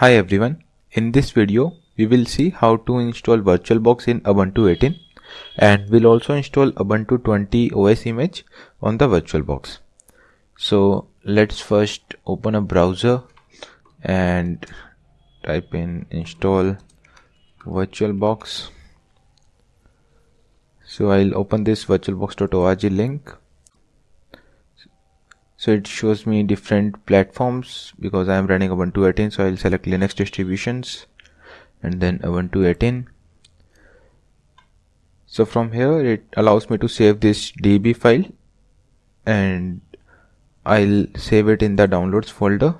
Hi everyone, in this video we will see how to install VirtualBox in Ubuntu 18 and we'll also install Ubuntu 20 OS image on the VirtualBox. So let's first open a browser and type in install VirtualBox. So I'll open this virtualbox.org link so it shows me different platforms because I am running Ubuntu 18 so I'll select Linux distributions and then Ubuntu 18 so from here it allows me to save this deb file and I'll save it in the downloads folder.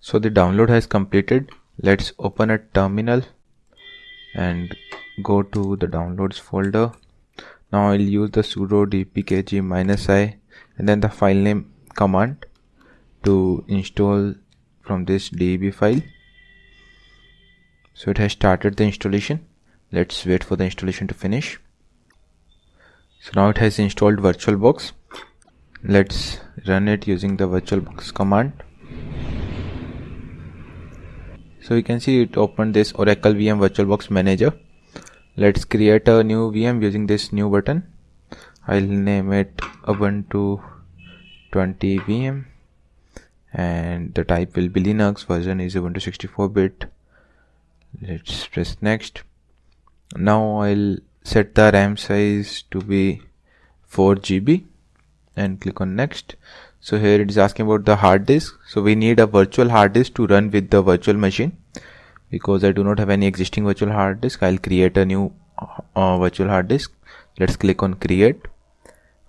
So the download has completed. Let's open a terminal and go to the downloads folder. Now I'll use the sudo dpkg minus i and then the file name command to install from this deb file. So it has started the installation. Let's wait for the installation to finish. So now it has installed virtualbox. Let's run it using the virtualbox command. So you can see it opened this oracle vm virtualbox manager. Let's create a new vm using this new button i'll name it ubuntu 20 VM and the type will be Linux. Version is Ubuntu 64 bit. Let's press next. Now I'll set the RAM size to be 4 GB and click on next. So here it is asking about the hard disk. So we need a virtual hard disk to run with the virtual machine. Because I do not have any existing virtual hard disk I'll create a new uh, virtual hard disk. Let's click on create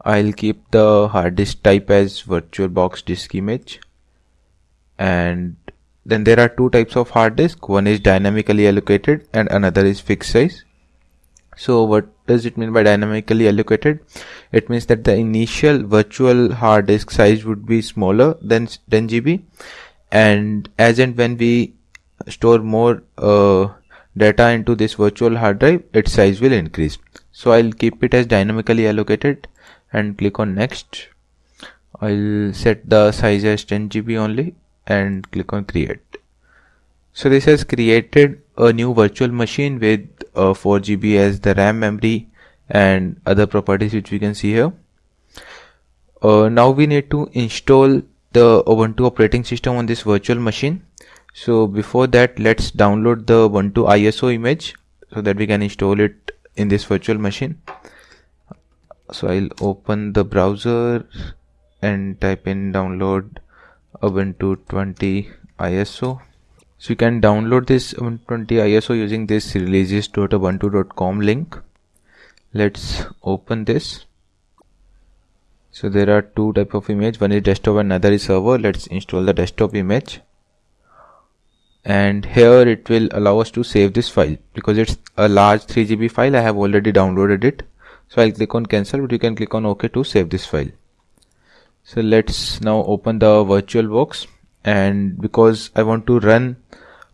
I'll keep the hard disk type as VirtualBox disk image. And then there are two types of hard disk. One is dynamically allocated and another is fixed size. So what does it mean by dynamically allocated? It means that the initial virtual hard disk size would be smaller than 10 GB and as and when we store more uh, data into this virtual hard drive its size will increase. So I'll keep it as dynamically allocated and click on next. I'll set the size as 10 GB only and click on create. So this has created a new virtual machine with uh, 4 GB as the RAM memory and other properties which we can see here. Uh, now we need to install the Ubuntu operating system on this virtual machine. So before that let's download the Ubuntu ISO image so that we can install it in this virtual machine so I'll open the browser and type in download Ubuntu 20 ISO so you can download this Ubuntu 20 ISO using this releases.ubuntu.com link. Let's open this. So there are two type of image. One is desktop and another is server. Let's install the desktop image. And here it will allow us to save this file because it's a large 3 GB file. I have already downloaded it so I'll click on cancel but you can click on OK to save this file. So let's now open the VirtualBox and because I want to run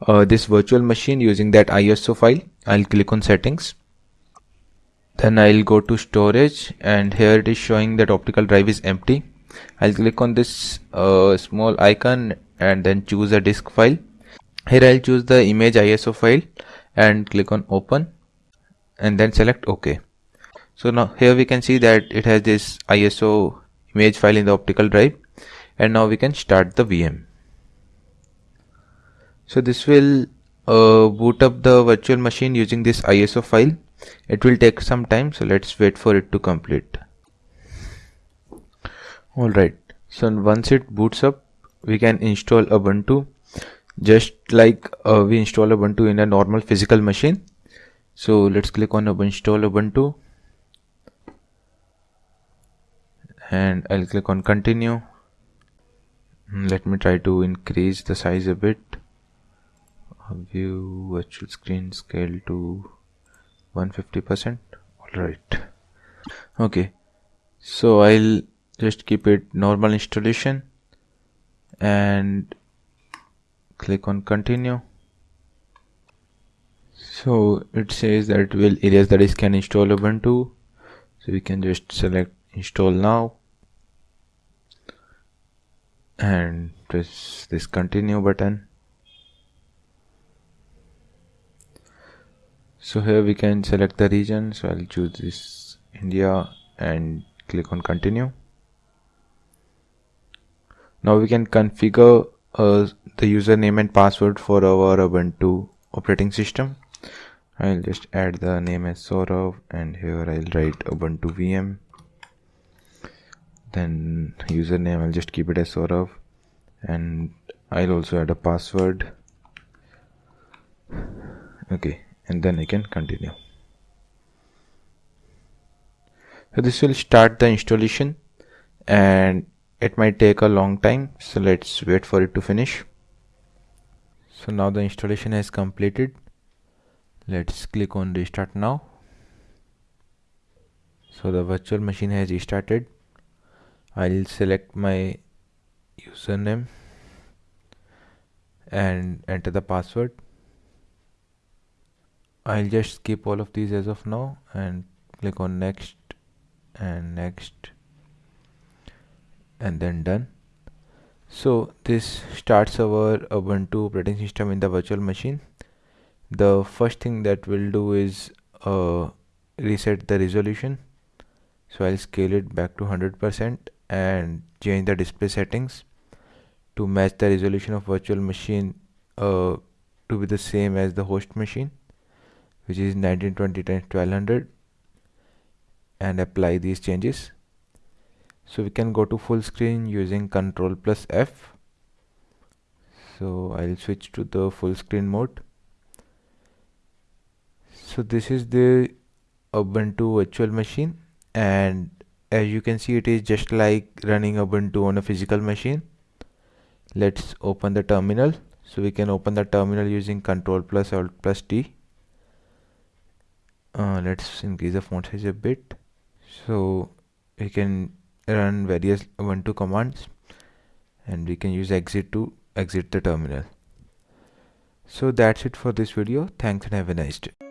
uh, this virtual machine using that ISO file I'll click on settings. Then I'll go to storage and here it is showing that optical drive is empty. I'll click on this uh, small icon and then choose a disk file. Here I'll choose the image ISO file and click on open and then select OK so now here we can see that it has this ISO image file in the optical drive. And now we can start the VM so this will uh, boot up the virtual machine using this ISO file. It will take some time so let's wait for it to complete. Alright. So once it boots up we can install Ubuntu. Just like uh, we install Ubuntu in a normal physical machine. So let's click on install Ubuntu and I'll click on continue. Let me try to increase the size a bit. View virtual screen scale to 150% alright. Okay. So I'll just keep it normal installation. And click on continue. So it says that will erase the disk and install Ubuntu. So we can just select install now. And press this continue button. So here we can select the region. So I'll choose this India and click on continue. Now we can configure uh, the username and password for our Ubuntu operating system. I'll just add the name as Saurav and here I'll write Ubuntu VM then username I'll just keep it as Saurav. And I'll also add a password. Okay and then I can continue. So this will start the installation and it might take a long time so let's wait for it to finish. So now the installation has completed. Let's click on restart now. So the virtual machine has restarted I'll select my username and enter the password. I'll just skip all of these as of now and click on next and next and then done. So this starts our Ubuntu operating system in the virtual machine. The first thing that we'll do is uh, reset the resolution. So I'll scale it back to 100% and change the display settings to match the resolution of virtual machine uh, to be the same as the host machine which is 1920 times 1200 and apply these changes. So we can go to full screen using control plus F. So I'll switch to the full screen mode. So this is the Ubuntu virtual machine and as you can see it is just like running Ubuntu on a physical machine. Let's open the terminal. So we can open the terminal using control plus alt plus T. Uh, let's increase the font size a bit. So we can run various ubuntu commands and we can use exit to exit the terminal. So that's it for this video. Thanks and have a nice day